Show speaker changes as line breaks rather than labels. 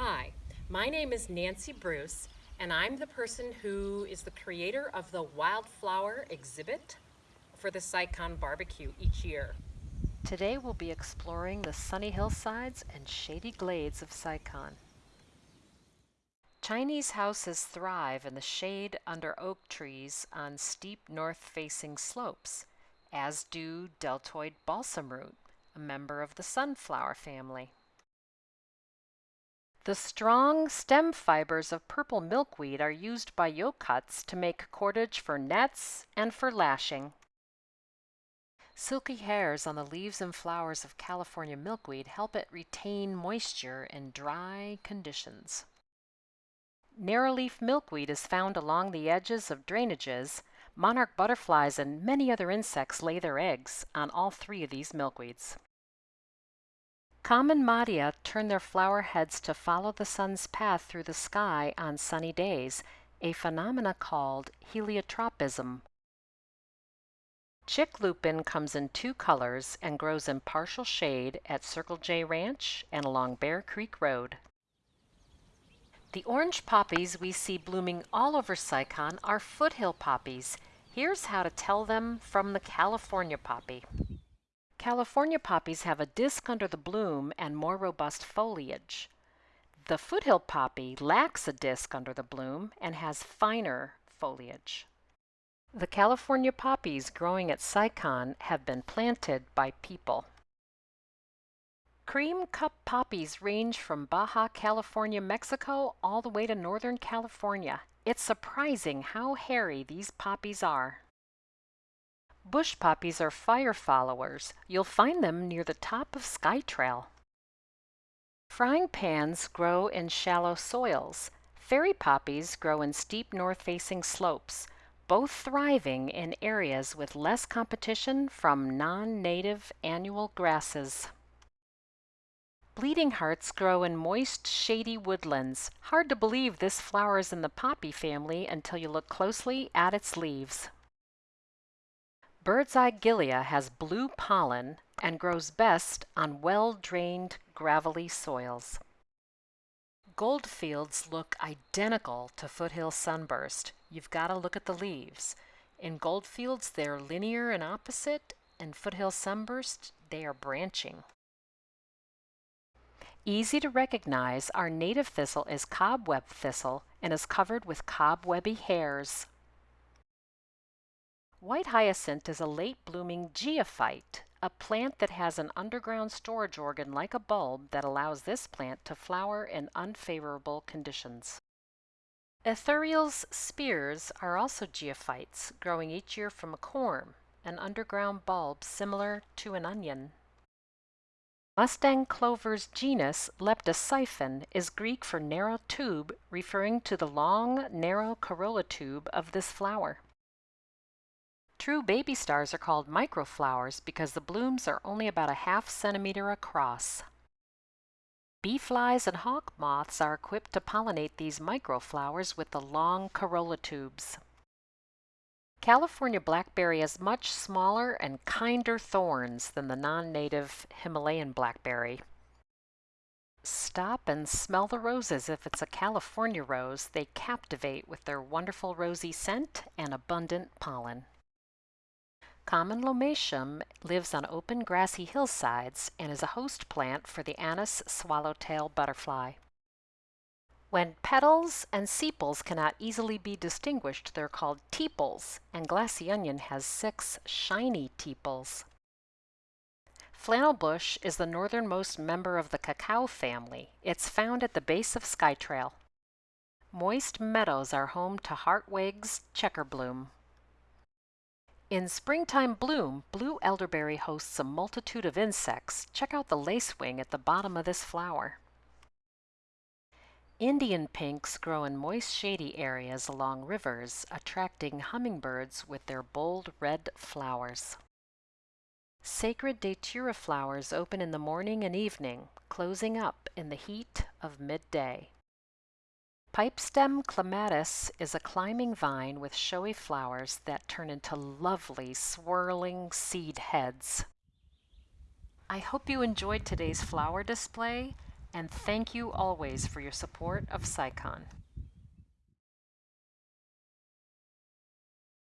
Hi, my name is Nancy Bruce, and I'm the person who is the creator of the Wildflower exhibit for the SciCon barbecue each year.
Today we'll be exploring the sunny hillsides and shady glades of SciCon. Chinese houses thrive in the shade under oak trees on steep north-facing slopes, as do deltoid balsam root, a member of the sunflower family. The strong stem fibers of purple milkweed are used by yoke to make cordage for nets and for lashing. Silky hairs on the leaves and flowers of California milkweed help it retain moisture in dry conditions. Narrowleaf milkweed is found along the edges of drainages. Monarch butterflies and many other insects lay their eggs on all three of these milkweeds. Common madia turn their flower heads to follow the sun's path through the sky on sunny days, a phenomena called heliotropism Chick lupin comes in two colors and grows in partial shade at Circle J Ranch and along Bear Creek Road. The orange poppies we see blooming all over SciCon are foothill poppies. Here's how to tell them from the California poppy. California poppies have a disc under the bloom and more robust foliage. The foothill poppy lacks a disc under the bloom and has finer foliage. The California poppies growing at SciCon have been planted by people. Cream cup poppies range from Baja California, Mexico all the way to Northern California. It's surprising how hairy these poppies are. Bush poppies are fire followers. You'll find them near the top of Skytrail. Frying pans grow in shallow soils. Fairy poppies grow in steep north-facing slopes both thriving in areas with less competition from non-native annual grasses. Bleeding hearts grow in moist, shady woodlands. Hard to believe this flower is in the poppy family until you look closely at its leaves. Bird's eye gilia has blue pollen and grows best on well-drained, gravelly soils. Goldfields look identical to foothill sunburst. You've got to look at the leaves. In goldfields, they're linear and opposite. In foothill sunburst, they are branching. Easy to recognize, our native thistle is cobweb thistle and is covered with cobwebby hairs. White hyacinth is a late-blooming geophyte a plant that has an underground storage organ like a bulb that allows this plant to flower in unfavorable conditions. Ithuriel's spears are also geophytes, growing each year from a corm, an underground bulb similar to an onion. Mustang clover's genus Leptosiphon is Greek for narrow tube, referring to the long, narrow corolla tube of this flower. True baby stars are called microflowers because the blooms are only about a half centimeter across. Bee flies and hawk moths are equipped to pollinate these microflowers with the long corolla tubes. California blackberry has much smaller and kinder thorns than the non-native Himalayan blackberry. Stop and smell the roses if it's a California rose. They captivate with their wonderful rosy scent and abundant pollen. Common lomatium lives on open grassy hillsides and is a host plant for the Anise swallowtail butterfly. When petals and sepals cannot easily be distinguished, they're called tepals, and glassy onion has six shiny tepals. Flannel bush is the northernmost member of the cacao family. It's found at the base of Skytrail. Moist meadows are home to Hartweg's checkerbloom. In springtime bloom, blue elderberry hosts a multitude of insects. Check out the lacewing at the bottom of this flower. Indian pinks grow in moist shady areas along rivers, attracting hummingbirds with their bold red flowers. Sacred datura flowers open in the morning and evening, closing up in the heat of midday. Pipestem clematis is a climbing vine with showy flowers that turn into lovely swirling seed heads. I hope you enjoyed today's flower display. And thank you always for your support of SciCon.